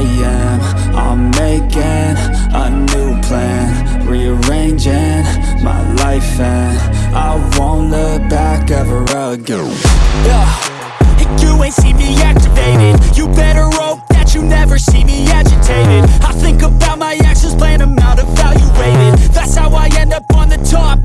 I am I'm making a new plan Rearranging my life and I won't look back ever again. Yeah, you ain't see me activated. You better hope that you never see me agitated. I think about my actions, plan them out, evaluated That's how I end up on the top